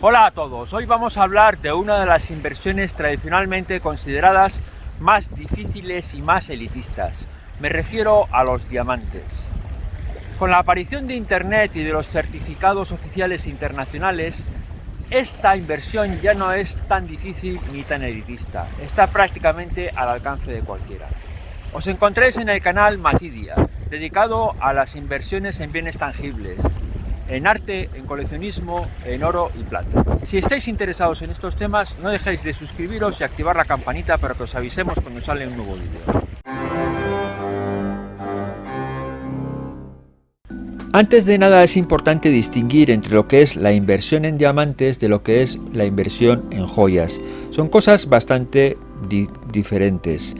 Hola a todos, hoy vamos a hablar de una de las inversiones tradicionalmente consideradas más difíciles y más elitistas. Me refiero a los diamantes. Con la aparición de Internet y de los certificados oficiales internacionales, esta inversión ya no es tan difícil ni tan elitista, está prácticamente al alcance de cualquiera. Os encontréis en el canal Matidia, dedicado a las inversiones en bienes tangibles, en arte, en coleccionismo, en oro y plata. Si estáis interesados en estos temas, no dejéis de suscribiros y activar la campanita para que os avisemos cuando sale un nuevo vídeo. Antes de nada es importante distinguir entre lo que es la inversión en diamantes de lo que es la inversión en joyas. Son cosas bastante diferentes.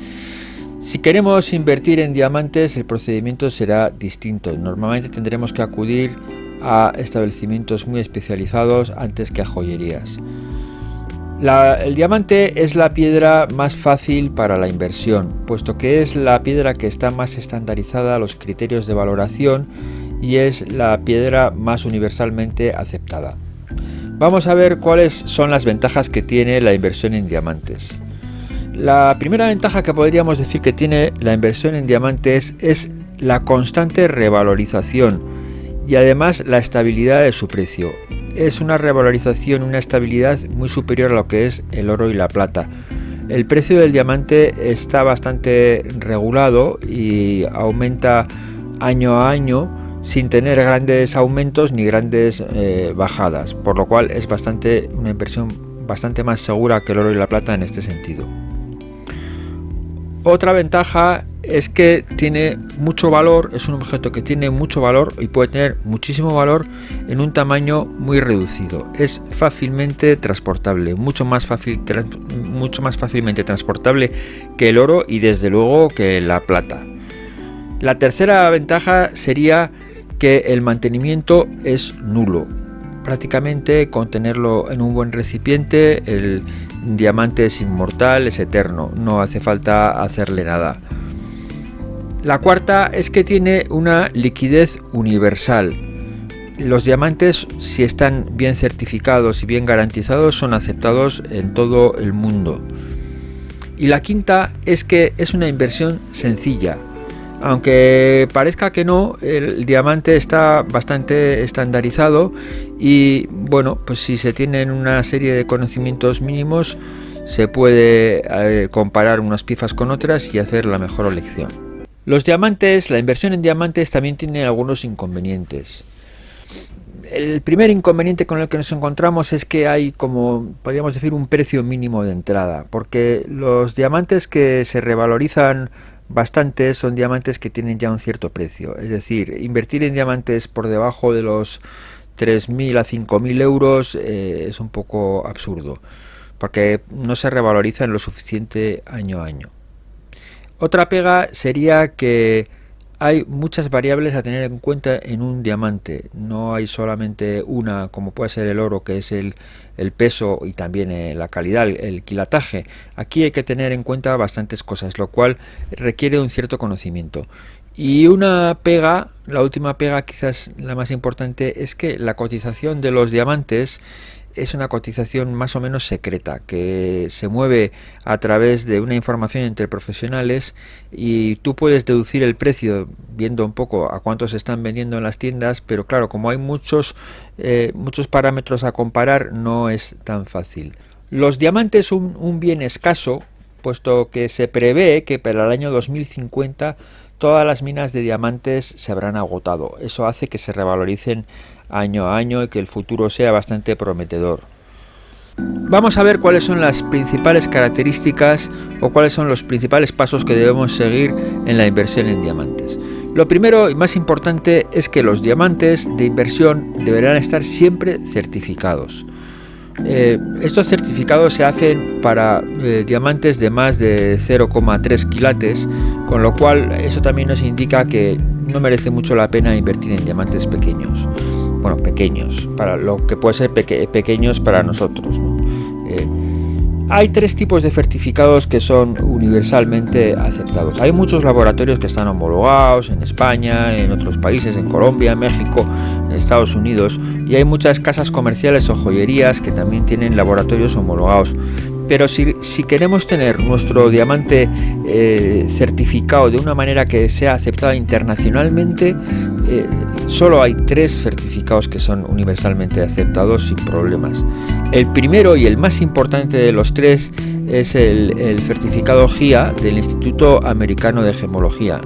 Si queremos invertir en diamantes el procedimiento será distinto. Normalmente tendremos que acudir a establecimientos muy especializados antes que a joyerías. el diamante es la piedra más fácil para la inversión, puesto que es la piedra que está más estandarizada a los criterios de valoración y es la piedra más universalmente aceptada. Vamos a ver cuáles son las ventajas que tiene la inversión en diamantes. La primera ventaja que podríamos decir que tiene la inversión en diamantes es la constante revalorización y además la estabilidad de su precio. Es una revalorización, una estabilidad muy superior a lo que es el oro y la plata. El precio del diamante está bastante regulado y aumenta año a año sin tener grandes aumentos ni grandes eh, bajadas, por lo cual es bastante una inversión bastante más segura que el oro y la plata en este sentido. Otra ventaja es que tiene mucho valor, es un objeto que tiene mucho valor y puede tener muchísimo valor en un tamaño muy reducido. Es fácilmente transportable, mucho más, fácil, mucho más fácilmente transportable que el oro y desde luego que la plata. La tercera ventaja sería que el mantenimiento es nulo. Prácticamente con tenerlo en un buen recipiente, el diamante es inmortal, es eterno, no hace falta hacerle nada. La cuarta es que tiene una liquidez universal. Los diamantes, si están bien certificados y bien garantizados, son aceptados en todo el mundo. Y la quinta es que es una inversión sencilla. Aunque parezca que no, el diamante está bastante estandarizado y bueno, pues si se tienen una serie de conocimientos mínimos, se puede eh, comparar unas piezas con otras y hacer la mejor elección. Los diamantes, la inversión en diamantes también tiene algunos inconvenientes. El primer inconveniente con el que nos encontramos es que hay como, podríamos decir, un precio mínimo de entrada, porque los diamantes que se revalorizan bastante son diamantes que tienen ya un cierto precio. Es decir, invertir en diamantes por debajo de los 3.000 a 5.000 euros eh, es un poco absurdo, porque no se revalorizan lo suficiente año a año. Otra pega sería que hay muchas variables a tener en cuenta en un diamante. No hay solamente una, como puede ser el oro, que es el, peso y también eh, la calidad, el quilataje. Aquí hay que tener en cuenta bastantes cosas, lo cual requiere un cierto conocimiento. Y una pega, la última pega quizás la más importante, es que la cotización de los diamantes es una cotización más o menos secreta que se mueve a través de una información entre profesionales y tú puedes deducir el precio viendo un poco a cuánto se están vendiendo en las tiendas pero claro como hay muchos eh, muchos parámetros a comparar no es tan fácil. Los diamantes son un bien escaso puesto que se prevé que para el año 2050 todas las minas de diamantes se habrán agotado. Eso hace que se revaloricen año a año y que el futuro sea bastante prometedor. Vamos a ver cuáles son las principales características o cuáles son los principales pasos que debemos seguir en la inversión en diamantes. Lo primero y más importante es que los diamantes de inversión deberán estar siempre certificados. Eh, estos certificados se hacen para eh, diamantes de más de 0,3 quilates, con lo cual eso también nos indica que no merece mucho la pena invertir en diamantes pequeños pequeños, para lo que puede ser pequeños para nosotros. Eh, Hay tres tipos de certificados que son universalmente aceptados. Hay muchos laboratorios que están homologados en España, en otros países, en Colombia, México, en Estados Unidos, y hay muchas casas comerciales o joyerías que también tienen laboratorios homologados. Pero si, queremos tener nuestro diamante eh, certificado de una manera que sea aceptada internacionalmente, eh, solo hay tres certificados que son universalmente aceptados sin problemas. El primero y el más importante de los tres es el, certificado GIA del Instituto Americano de Gemología.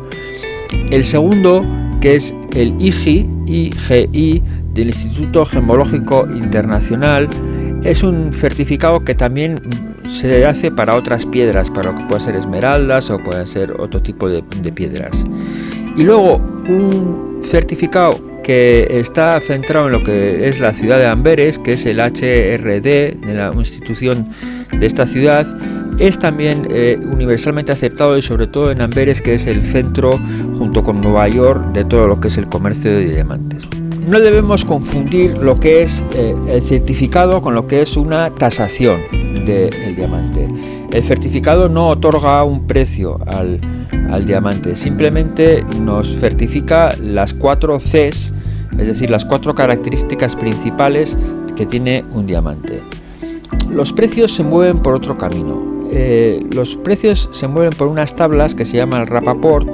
El segundo, que es el IGI, IGI del Instituto Gemológico Internacional, es un certificado que también se hace para otras piedras, para lo que puede ser esmeraldas o pueden ser otro tipo de, piedras. Y luego un certificado que está centrado en lo que es la ciudad de Amberes, que es el HRD, de la institución de esta ciudad, es también eh, universalmente aceptado y sobre todo en Amberes, que es el centro junto con Nueva York de todo lo que es el comercio de diamantes. No debemos confundir lo que es eh, el certificado con lo que es una tasación del diamante. El certificado no otorga un precio al, al diamante, simplemente nos certifica las cuatro Cs, es decir, las cuatro características principales que tiene un diamante. Los precios se mueven por otro camino. Eh, los precios se mueven por unas tablas que se llama el Rapaport,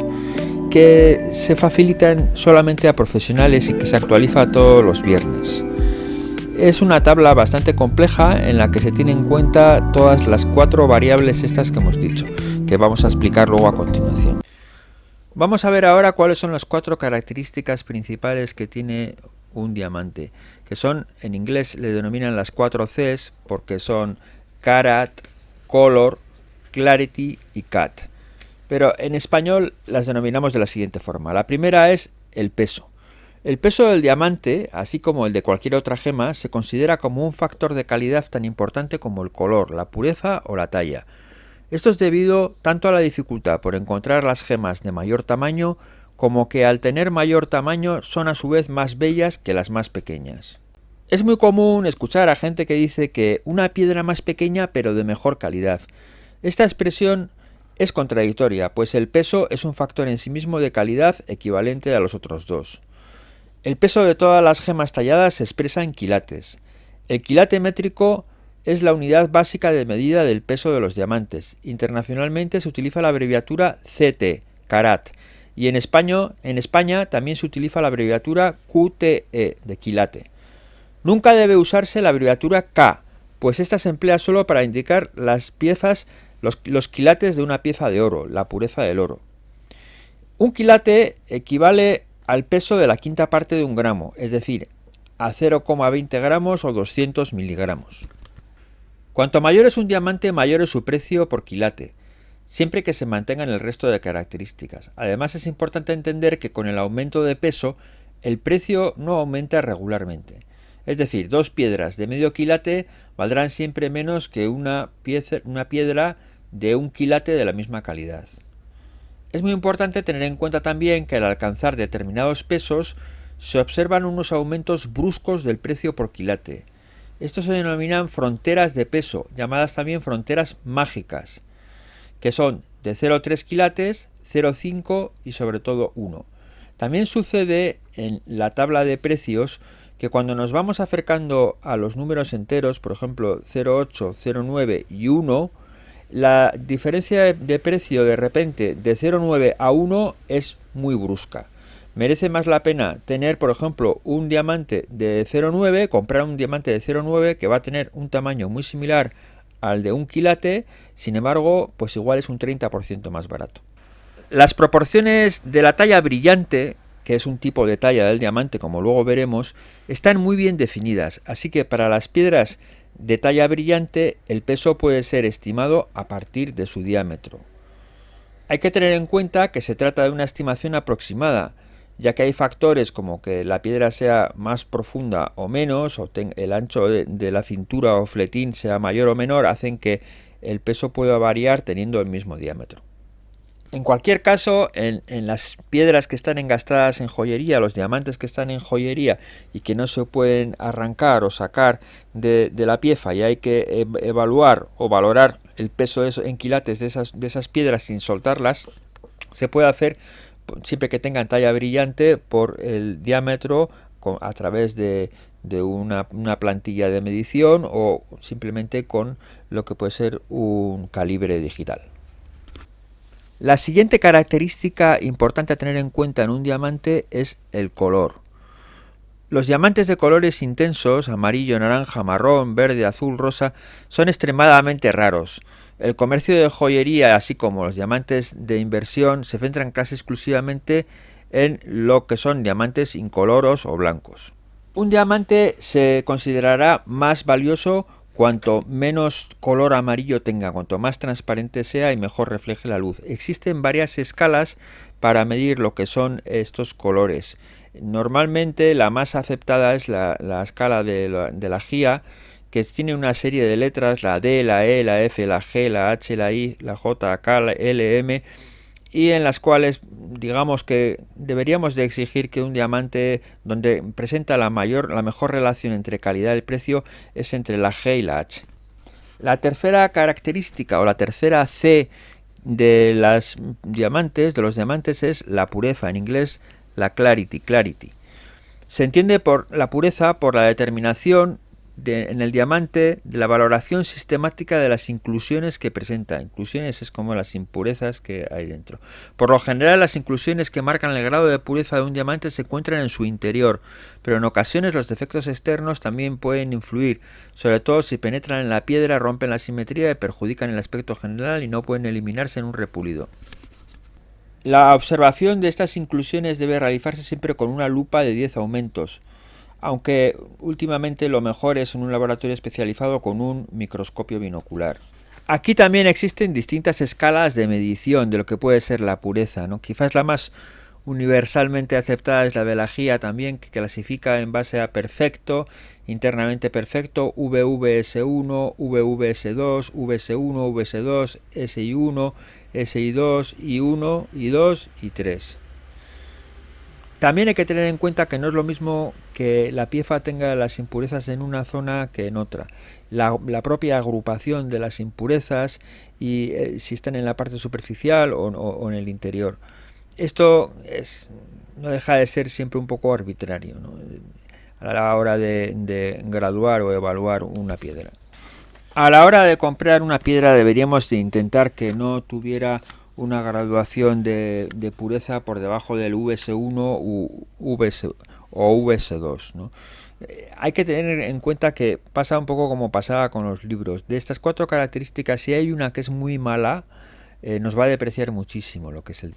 que se facilitan solamente a profesionales y que se actualiza todos los viernes. Es una tabla bastante compleja en la que se tienen en cuenta todas las cuatro variables estas que hemos dicho, que vamos a explicar luego a continuación. Vamos a ver ahora cuáles son las cuatro características principales que tiene un diamante, que son, en inglés le denominan las cuatro Cs porque son carat, color, clarity y cat. Pero en español las denominamos de la siguiente forma. La primera es el peso. El peso del diamante, así como el de cualquier otra gema, se considera como un factor de calidad tan importante como el color, la pureza o la talla. Esto es debido tanto a la dificultad por encontrar las gemas de mayor tamaño, como que al tener mayor tamaño son a su vez más bellas que las más pequeñas. Es muy común escuchar a gente que dice que una piedra más pequeña pero de mejor calidad. Esta expresión es contradictoria, pues el peso es un factor en sí mismo de calidad equivalente a los otros dos. El peso de todas las gemas talladas se expresa en quilates. El quilate métrico es la unidad básica de medida del peso de los diamantes. Internacionalmente se utiliza la abreviatura CT, carat, y en, español, en España también se utiliza la abreviatura QTE, de quilate. Nunca debe usarse la abreviatura K, pues esta se emplea solo para indicar las piezas, los quilates de una pieza de oro, la pureza del oro. Un quilate equivale al peso de la quinta parte de un gramo, es decir, a 0,20 gramos o 200 miligramos. Cuanto mayor es un diamante, mayor es su precio por quilate, siempre que se mantengan el resto de características. Además es importante entender que con el aumento de peso, el precio no aumenta regularmente. Es decir, dos piedras de medio quilate valdrán siempre menos que una, una piedra de un quilate de la misma calidad. Es muy importante tener en cuenta también que al alcanzar determinados pesos se observan unos aumentos bruscos del precio por quilate. Estos se denominan fronteras de peso, llamadas también fronteras mágicas, que son de 0,3 quilates, 0,5 y sobre todo 1. También sucede en la tabla de precios que cuando nos vamos acercando a los números enteros, por ejemplo 0,8, 0,9 y 1, la diferencia de precio de repente de 0,9 a 1 es muy brusca. Merece más la pena tener, por ejemplo, un diamante de 0,9, comprar un diamante de 0,9 que va a tener un tamaño muy similar al de un quilate, sin embargo, pues igual es un 30% más barato. Las proporciones de la talla brillante, que es un tipo de talla del diamante, como luego veremos, están muy bien definidas, así que para las piedras de talla brillante, el peso puede ser estimado a partir de su diámetro. Hay que tener en cuenta que se trata de una estimación aproximada, ya que hay factores como que la piedra sea más profunda o menos, o el ancho de, la cintura o fletín sea mayor o menor, hacen que el peso pueda variar teniendo el mismo diámetro. En cualquier caso, en, las piedras que están engastadas en joyería, los diamantes que están en joyería y que no se pueden arrancar o sacar de, la pieza y hay que evaluar o valorar el peso de esos, en quilates de esas, de esas piedras sin soltarlas, se puede hacer siempre que tengan talla brillante por el diámetro a través de, una, una, plantilla de medición o simplemente con lo que puede ser un calibre digital. La siguiente característica importante a tener en cuenta en un diamante es el color. Los diamantes de colores intensos, amarillo, naranja, marrón, verde, azul, rosa, son extremadamente raros. El comercio de joyería, así como los diamantes de inversión, se centran casi exclusivamente en lo que son diamantes incoloros o blancos. Un diamante se considerará más valioso Cuanto menos color amarillo tenga, cuanto más transparente sea y mejor refleje la luz. Existen varias escalas para medir lo que son estos colores. Normalmente la más aceptada es la, escala de la, de la GIA, que tiene una serie de letras, la D, la E, la F, la G, la H, la I, la J, K, la L, M, y en las cuales digamos que deberíamos de exigir que un diamante donde presenta la mayor la mejor relación entre calidad y precio es entre la G y la H. La tercera característica o la tercera C de los diamantes, de los diamantes es la pureza, en inglés la clarity, clarity. Se entiende por la pureza por la determinación en el diamante de la valoración sistemática de las inclusiones que presenta. Inclusiones es como las impurezas que hay dentro. Por lo general, las inclusiones que marcan el grado de pureza de un diamante se encuentran en su interior, pero en ocasiones los defectos externos también pueden influir, sobre todo si penetran en la piedra, rompen la simetría y perjudican el aspecto general y no pueden eliminarse en un repulido. La observación de estas inclusiones debe realizarse siempre con una lupa de 10 aumentos aunque últimamente lo mejor es en un laboratorio especializado con un microscopio binocular. Aquí también existen distintas escalas de medición de lo que puede ser la pureza. ¿no? Quizás la más universalmente aceptada es la velagía también, que clasifica en base a perfecto, internamente perfecto, VVS1, VVS2, VS1, VS2, SI1, SI2, I1, I2 y 3. También hay que tener en cuenta que no es lo mismo que la pieza tenga las impurezas en una zona que en otra. La, propia agrupación de las impurezas y eh, si están en la parte superficial o, en el interior. Esto es, no deja de ser siempre un poco arbitrario a la hora de, graduar o evaluar una piedra. A la hora de comprar una piedra deberíamos de intentar que no tuviera una graduación de, pureza por debajo del VS1 u VS, o VS2. Eh, hay que tener en cuenta que pasa un poco como pasaba con los libros. De estas cuatro características, si hay una que es muy mala, eh, nos va a depreciar muchísimo lo que es el...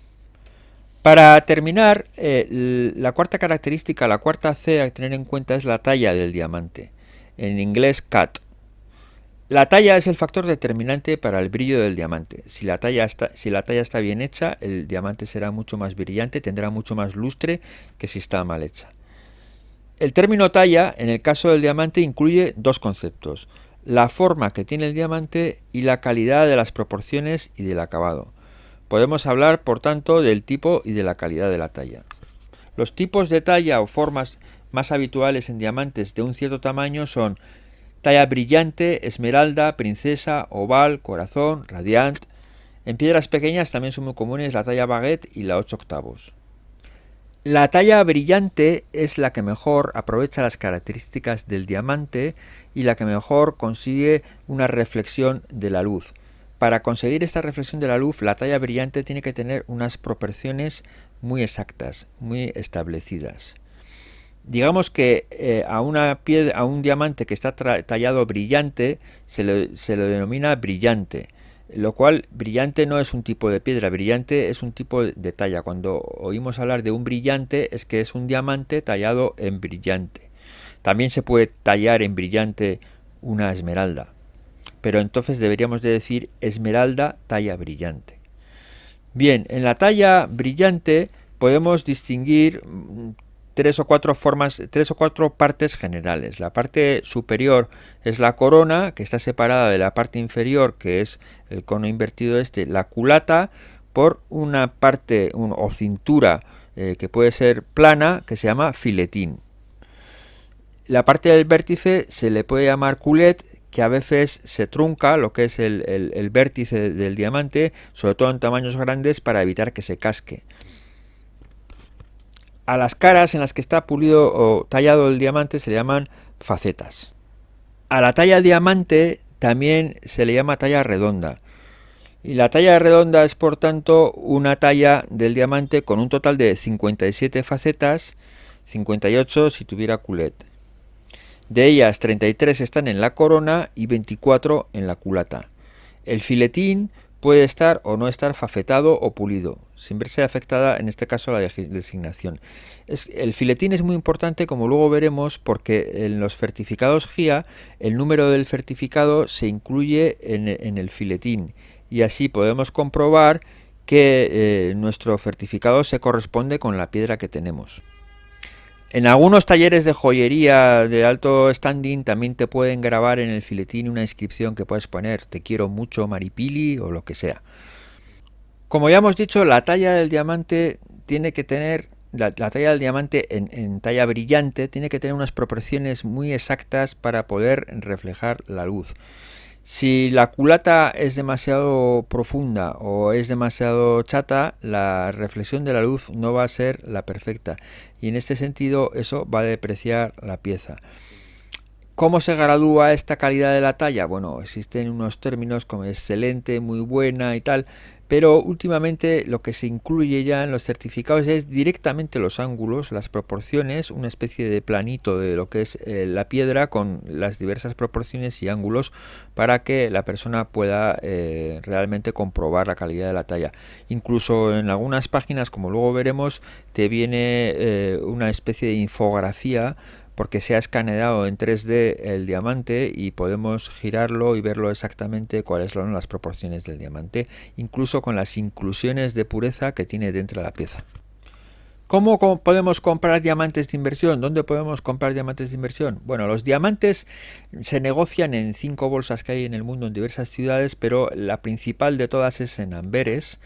Para terminar, eh, la cuarta característica, la cuarta C a tener en cuenta es la talla del diamante. En inglés, cut. La talla es el factor determinante para el brillo del diamante. Si la, talla está, si la talla está bien hecha, el diamante será mucho más brillante, tendrá mucho más lustre que si está mal hecha. El término talla, en el caso del diamante, incluye dos conceptos. La forma que tiene el diamante y la calidad de las proporciones y del acabado. Podemos hablar, por tanto, del tipo y de la calidad de la talla. Los tipos de talla o formas más habituales en diamantes de un cierto tamaño son Talla brillante, esmeralda, princesa, oval, corazón, radiant. En piedras pequeñas también son muy comunes la talla baguette y la 8 octavos. La talla brillante es la que mejor aprovecha las características del diamante y la que mejor consigue una reflexión de la luz. Para conseguir esta reflexión de la luz, la talla brillante tiene que tener unas proporciones muy exactas, muy establecidas. Digamos que eh, a, una piedra, a un diamante que está tallado brillante se le, se denomina brillante, lo cual brillante no es un tipo de piedra, brillante es un tipo de talla. Cuando oímos hablar de un brillante es que es un diamante tallado en brillante. También se puede tallar en brillante una esmeralda, pero entonces deberíamos de decir esmeralda talla brillante. Bien, en la talla brillante podemos distinguir tres o cuatro formas, tres o cuatro partes generales. La parte superior es la corona, que está separada de la parte inferior, que es el cono invertido este, la culata, por una parte o cintura eh, que puede ser plana que se llama filetín. La parte del vértice se le puede llamar culet que a veces se trunca lo que es el, vértice del diamante, sobre todo en tamaños grandes para evitar que se casque. A las caras en las que está pulido o tallado el diamante se le llaman facetas. A la talla diamante también se le llama talla redonda. Y la talla redonda es por tanto una talla del diamante con un total de 57 facetas, 58 si tuviera culet. De ellas 33 están en la corona y 24 en la culata. El filetín puede estar o no estar fafetado o pulido, sin verse afectada en este caso la designación. el filetín es muy importante, como luego veremos, porque en los certificados GIA el número del certificado se incluye en, el filetín y así podemos comprobar que eh, nuestro certificado se corresponde con la piedra que tenemos. En algunos talleres de joyería de alto standing también te pueden grabar en el filetín una inscripción que puedes poner te quiero mucho Maripili o lo que sea. Como ya hemos dicho, la talla del diamante tiene que tener, la, talla del diamante en, talla brillante tiene que tener unas proporciones muy exactas para poder reflejar la luz. Si la culata es demasiado profunda o es demasiado chata, la reflexión de la luz no va a ser la perfecta y en este sentido eso va a depreciar la pieza. ¿Cómo se gradúa esta calidad de la talla? Bueno, existen unos términos como excelente, muy buena y tal, pero últimamente lo que se incluye ya en los certificados es directamente los ángulos, las proporciones, una especie de planito de lo que es eh, la piedra con las diversas proporciones y ángulos para que la persona pueda eh, realmente comprobar la calidad de la talla. Incluso en algunas páginas, como luego veremos, te viene eh, una especie de infografía porque se ha escaneado en 3D el diamante y podemos girarlo y verlo exactamente cuáles son las proporciones del diamante, incluso con las inclusiones de pureza que tiene dentro de la pieza. ¿Cómo podemos comprar diamantes de inversión? ¿Dónde podemos comprar diamantes de inversión? Bueno, los diamantes se negocian en cinco bolsas que hay en el mundo en diversas ciudades, pero la principal de todas es en Amberes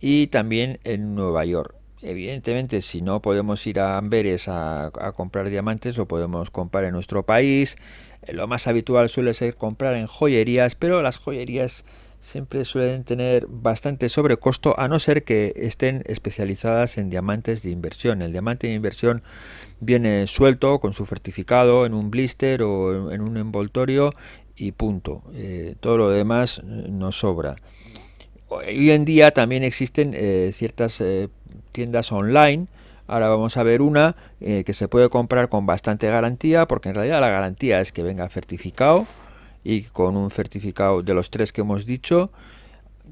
y también en Nueva York. Evidentemente, si no podemos ir a Amberes a, comprar diamantes, lo podemos comprar en nuestro país. Eh, lo más habitual suele ser comprar en joyerías, pero las joyerías siempre suelen tener bastante sobrecosto, a no ser que estén especializadas en diamantes de inversión. El diamante de inversión viene suelto con su certificado en un blister o en un envoltorio y punto. Eh, todo lo demás eh, nos sobra. Hoy en día también existen ciertas tiendas online. Ahora vamos a ver una eh, que se puede comprar con bastante garantía, porque en realidad la garantía es que venga certificado y con un certificado de los tres que hemos dicho.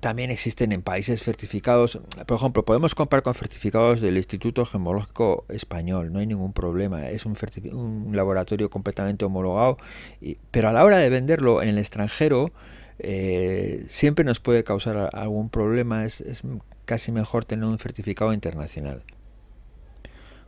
También existen en países certificados, por ejemplo, podemos comprar con certificados del Instituto Gemológico Español, no hay ningún problema, es un, laboratorio completamente homologado, pero a la hora de venderlo en el extranjero, eh, siempre nos puede causar algún problema, es, casi mejor tener un certificado internacional.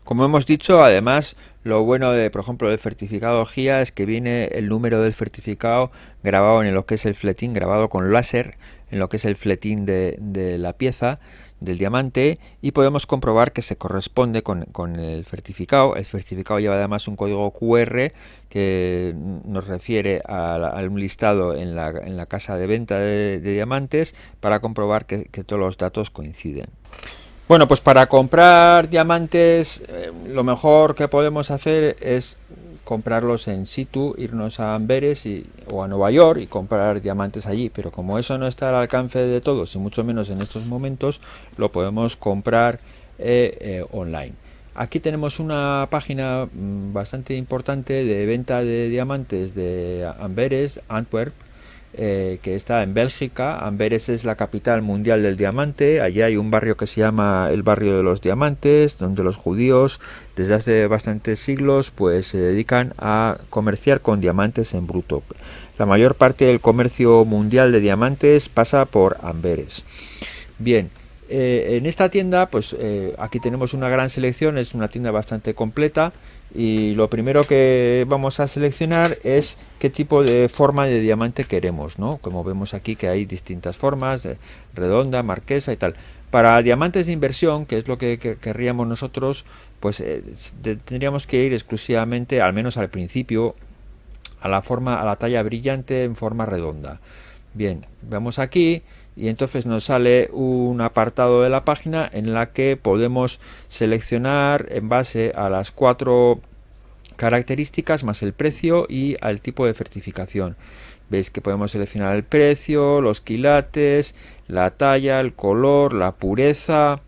Como hemos dicho, además, lo bueno de, por ejemplo, del certificado GIA es que viene el número del certificado grabado en lo que es el fletín, grabado con láser, en lo que es el fletín de, de la pieza, del diamante y podemos comprobar que se corresponde con, el certificado. El certificado lleva además un código QR que nos refiere a, un listado en la, en la, casa de venta de, diamantes para comprobar que, todos los datos coinciden. Bueno, pues para comprar diamantes eh, lo mejor que podemos hacer es comprarlos en situ, irnos a Amberes y, o a Nueva York y comprar diamantes allí. Pero como eso no está al alcance de todos y mucho menos en estos momentos, lo podemos comprar eh, eh, online. Aquí tenemos una página mm, bastante importante de venta de diamantes de Amberes, Antwerp, eh, que está en Bélgica. Amberes es la capital mundial del diamante. Allí hay un barrio que se llama el barrio de los diamantes, donde los judíos desde hace bastantes siglos pues se dedican a comerciar con diamantes en bruto. La mayor parte del comercio mundial de diamantes pasa por Amberes. Bien, eh, en esta tienda, pues eh, aquí tenemos una gran selección, es una tienda bastante completa y lo primero que vamos a seleccionar es qué tipo de forma de diamante queremos, ¿no? Como vemos aquí que hay distintas formas, redonda, marquesa y tal. Para diamantes de inversión, que es lo que, querríamos nosotros, pues eh, tendríamos que ir exclusivamente, al menos al principio, a la forma, a la talla brillante en forma redonda. Bien, vamos aquí y entonces nos sale un apartado de la página en la que podemos seleccionar en base a las cuatro características más el precio y al tipo de certificación. Veis que podemos seleccionar el precio, los quilates, la talla, el color, la pureza,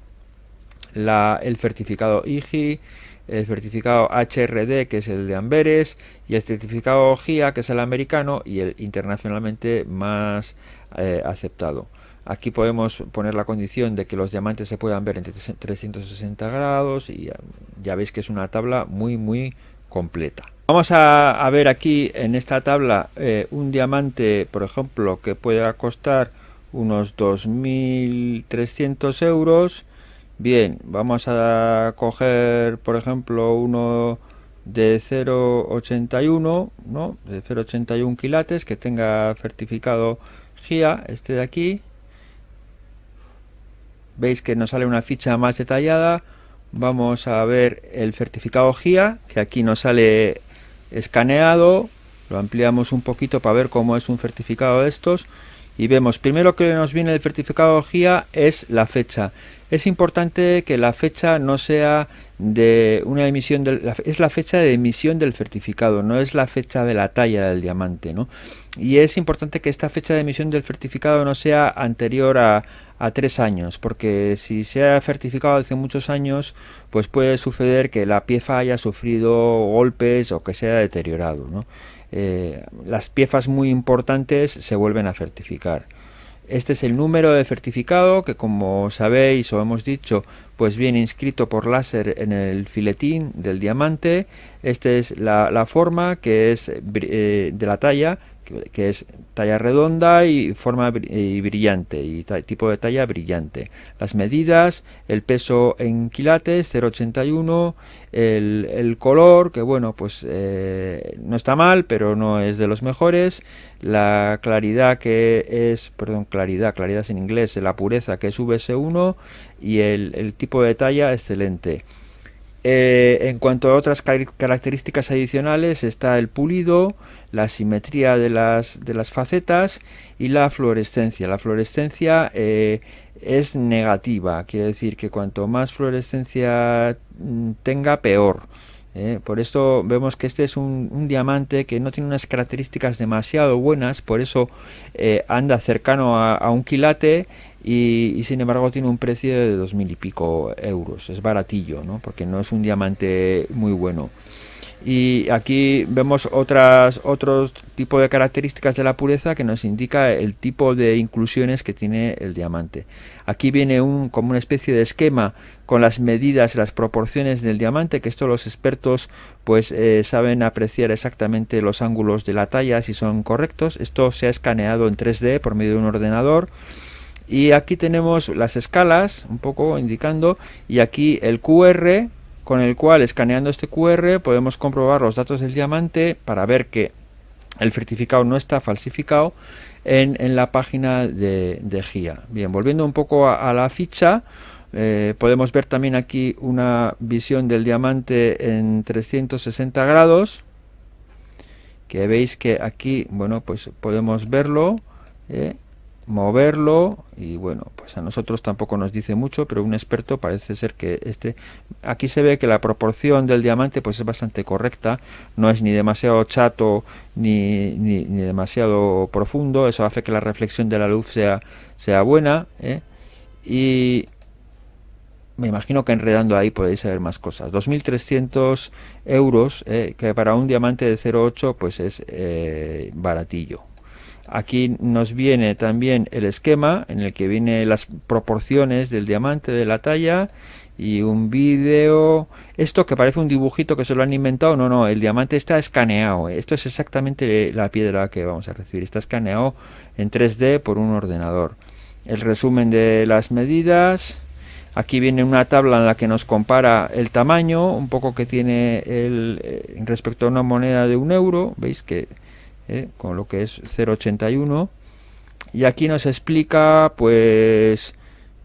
el certificado IGI, el certificado HRD que es el de Amberes y el certificado GIA que es el americano y el internacionalmente más eh, aceptado. Aquí podemos poner la condición de que los diamantes se puedan ver en 360 grados y ya, veis que es una tabla muy muy completa. Vamos a, ver aquí en esta tabla eh, un diamante, por ejemplo, que pueda costar unos 2.300 euros. Bien, vamos a coger, por ejemplo, uno de 0,81, ¿no? De 0,81 quilates, que tenga certificado GIA, este de aquí veis que nos sale una ficha más detallada. Vamos a ver el certificado GIA que aquí nos sale escaneado. Lo ampliamos un poquito para ver cómo es un certificado de estos. Y vemos primero que nos viene el certificado GIA es la fecha. Es importante que la fecha no sea de una emisión del, es la fecha de emisión del certificado no es la fecha de la talla del diamante ¿no? y es importante que esta fecha de emisión del certificado no sea anterior a, a tres años, porque si se ha certificado hace muchos años, pues puede suceder que la pieza haya sufrido golpes o que se haya deteriorado. Eh, las piezas muy importantes se vuelven a certificar. Este es el número de certificado que como sabéis o hemos dicho pues viene inscrito por láser en el filetín del diamante. Esta es la, forma que es eh, de la talla que, es talla redonda y forma y brillante y tipo de talla brillante. Las medidas, el peso en quilates 0,81, el, color que bueno pues eh, no está mal pero no es de los mejores, la claridad que es, perdón, claridad, claridad en inglés, la pureza que es VS1 y el tipo de talla excelente. Eh, en cuanto a otras características adicionales está el pulido, la simetría de las, de las facetas y la fluorescencia. La fluorescencia eh, es negativa, quiere decir que cuanto más fluorescencia mm, tenga, peor. ¿Eh? por esto vemos que este es un, diamante que no tiene unas características demasiado buenas, por eso anda cercano a, un quilate y, sin embargo tiene un precio de dos mil y pico euros, es baratillo, ¿no? porque no es un diamante muy bueno. Y aquí vemos otras, otros tipo de características de la pureza que nos indica el tipo de inclusiones que tiene el diamante. Aquí viene un, como una especie de esquema con las medidas, las proporciones del diamante, que esto los expertos pues eh, saben apreciar exactamente los ángulos de la talla si son correctos. Esto se ha escaneado en 3D por medio de un ordenador y aquí tenemos las escalas un poco indicando y aquí el QR con el cual escaneando este QR podemos comprobar los datos del diamante para ver que el certificado no está falsificado en, la página de, GIA. Bien, volviendo un poco a, la ficha, eh, podemos ver también aquí una visión del diamante en 360 grados, que veis que aquí, bueno, pues podemos verlo, eh, moverlo y bueno pues a nosotros tampoco nos dice mucho pero un experto parece ser que este aquí se ve que la proporción del diamante pues es bastante correcta no es ni demasiado chato ni, ni, demasiado profundo eso hace que la reflexión de la luz sea sea buena ¿eh? y me imagino que enredando ahí podéis saber más cosas 2.300 euros ¿eh? que para un diamante de 0,8 pues es eh, baratillo Aquí nos viene también el esquema en el que viene las proporciones del diamante de la talla y un vídeo. Esto que parece un dibujito que se lo han inventado, no, no, el diamante está escaneado. Esto es exactamente la piedra que vamos a recibir. Está escaneado en 3D por un ordenador. El resumen de las medidas. Aquí viene una tabla en la que nos compara el tamaño, un poco que tiene el, eh, respecto a una moneda de un euro. Veis que ¿eh? con lo que es 0.81 y aquí nos explica pues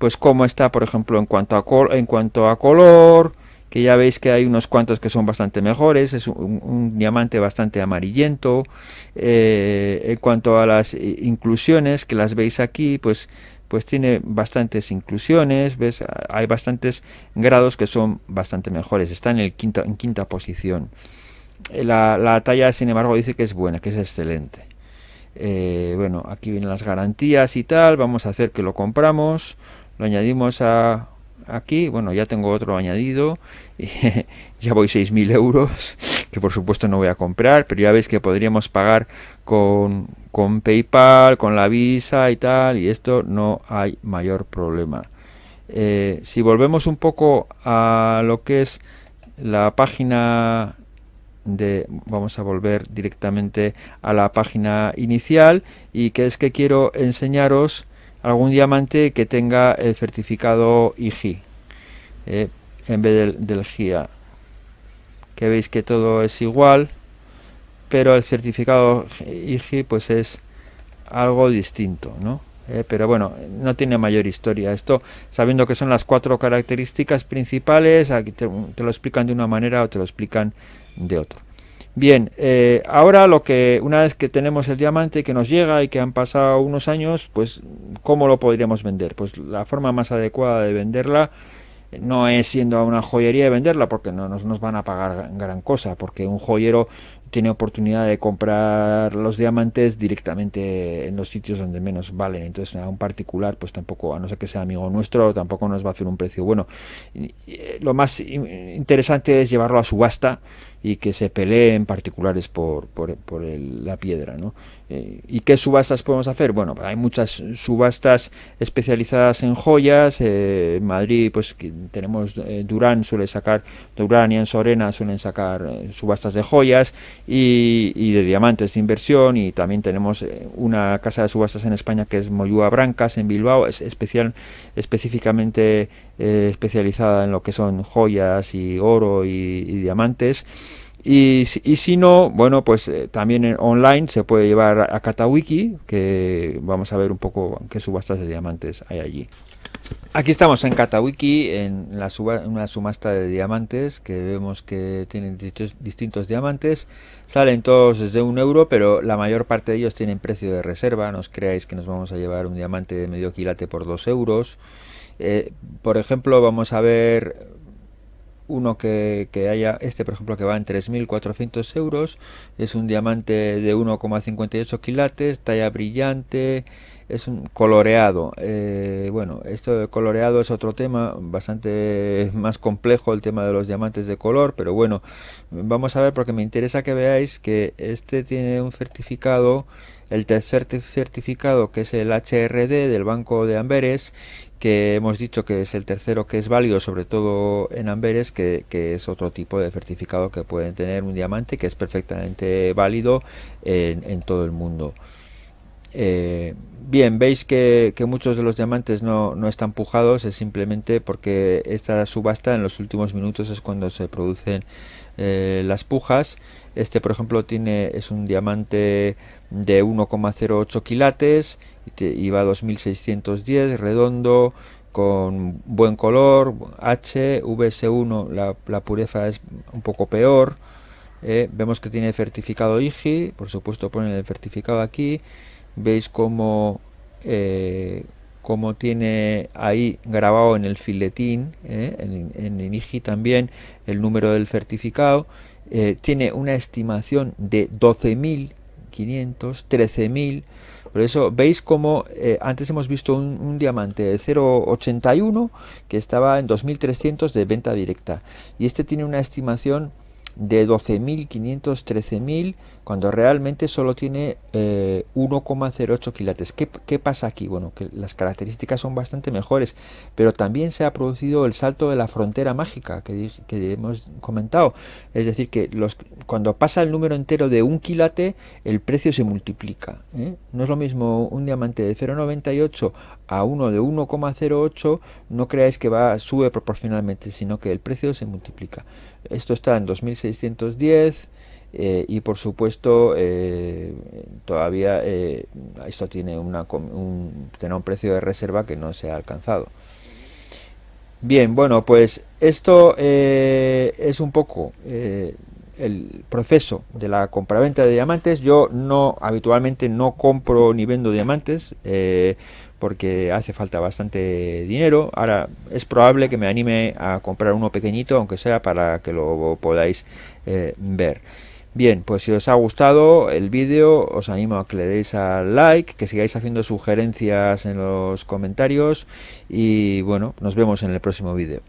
pues cómo está, por ejemplo, en cuanto a, en cuanto a color, que ya veis que hay unos cuantos que son bastante mejores, es un, diamante bastante amarillento. Eh, en cuanto a las inclusiones, que las veis aquí, pues pues tiene bastantes inclusiones, ves, hay bastantes grados que son bastante mejores, está en el quinto, en quinta posición. Eh, la, talla, sin embargo, dice que es buena, que es excelente. Eh, bueno, aquí vienen las garantías y tal, vamos a hacer que lo compramos, lo añadimos a, aquí, bueno, ya tengo otro añadido, y ya voy 6.000 euros, que por supuesto no voy a comprar, pero ya veis que podríamos pagar con, con PayPal, con la Visa y tal, y esto no hay mayor problema. Eh, si volvemos un poco a lo que es la página vamos a volver directamente a la página inicial y que es que quiero enseñaros algún diamante que tenga el certificado IG eh, en vez del, GIA que veis que todo es igual pero el certificado IG pues es algo distinto ¿no? Eh, pero bueno, no tiene mayor historia. Esto, sabiendo que son las cuatro características principales, aquí te, lo explican de una manera o te lo explican de otro. Bien, eh, ahora lo que una vez que tenemos el diamante que nos llega y que han pasado unos años, pues ¿cómo lo podríamos vender? Pues la forma más adecuada de venderla no es siendo a una joyería de venderla porque no nos van a pagar gran cosa, porque un joyero tiene oportunidad de comprar los diamantes directamente en los sitios donde menos valen. Entonces a un particular pues tampoco, a no ser que sea amigo nuestro, tampoco nos va a hacer un precio bueno. Lo más interesante es llevarlo a subasta y que se peleen particulares por, por, la piedra. ¿no? Eh, ¿Y qué subastas podemos hacer? Bueno, hay muchas subastas especializadas en joyas. Eh, en Madrid, pues tenemos eh, Durán, suele sacar, Durán y en Sorena suelen sacar subastas de joyas y, de diamantes de inversión. Y también tenemos una casa de subastas en España que es Moyúa Brancas en Bilbao, es especial, específicamente especializada en lo que son joyas y oro y diamantes. Y, si no, bueno, pues eh, también online se puede llevar a Katawiki, que vamos a ver un poco qué subastas de diamantes hay allí. Aquí estamos en Katawiki, en la una subasta de diamantes, que vemos que tienen distintos, diamantes. Salen todos desde un euro, pero la mayor parte de ellos tienen precio de reserva. No os creáis que nos vamos a llevar un diamante de medio quilate por dos euros. Eh, por ejemplo, vamos a ver uno que, haya, este por ejemplo que va en 3.400 euros, es un diamante de 1,58 quilates, talla brillante, es un coloreado. Eh, bueno, esto de coloreado es otro tema, bastante más complejo el tema de los diamantes de color, pero bueno, vamos a ver porque me interesa que veáis que este tiene un certificado, el tercer certificado que es el HRD del Banco de Amberes que hemos dicho que es el tercero que es válido, sobre todo en Amberes, que, es otro tipo de certificado que pueden tener un diamante que es perfectamente válido en, todo el mundo. Eh, bien, veis que, muchos de los diamantes no, están pujados, es simplemente porque esta subasta en los últimos minutos es cuando se producen eh, las pujas. Este, por ejemplo, tiene es un diamante de 1,08 quilates y va a 2610, redondo, con buen color, H, VS1, la, pureza es un poco peor. Eh, vemos que tiene certificado IGI, por supuesto ponen el certificado aquí. Veis cómo, eh, tiene ahí grabado en el filetín, eh, en, en IGI también, el número del certificado eh, tiene una estimación de 12.500, 13.000. Por eso veis como eh, antes hemos visto un, diamante de 0.81 que estaba en 2.300 de venta directa. Y este tiene una estimación de 12.500, 13.000, cuando realmente solo tiene 1,08 eh, quilates. ¿Qué, pasa aquí? Bueno, que las características son bastante mejores, pero también se ha producido el salto de la frontera mágica que, hemos comentado. Es decir, que cuando pasa el número entero de un quilate, el precio se multiplica. ¿eh? No es lo mismo un diamante de 0,98 a uno de 1,08, no creáis que va sube proporcionalmente, sino que el precio se multiplica. Esto está en 2610 eh, y por supuesto eh, todavía eh, esto tiene, una, un, tiene un precio de reserva que no se ha alcanzado bien bueno pues esto es un poco el proceso de la compraventa de diamantes yo no habitualmente no compro ni vendo diamantes porque hace falta bastante dinero. Ahora es probable que me anime a comprar uno pequeñito, aunque sea para que lo podáis ver. Bien, pues si os ha gustado el vídeo, os animo a que le deis al like, que sigáis haciendo sugerencias en los comentarios y bueno, nos vemos en el próximo vídeo.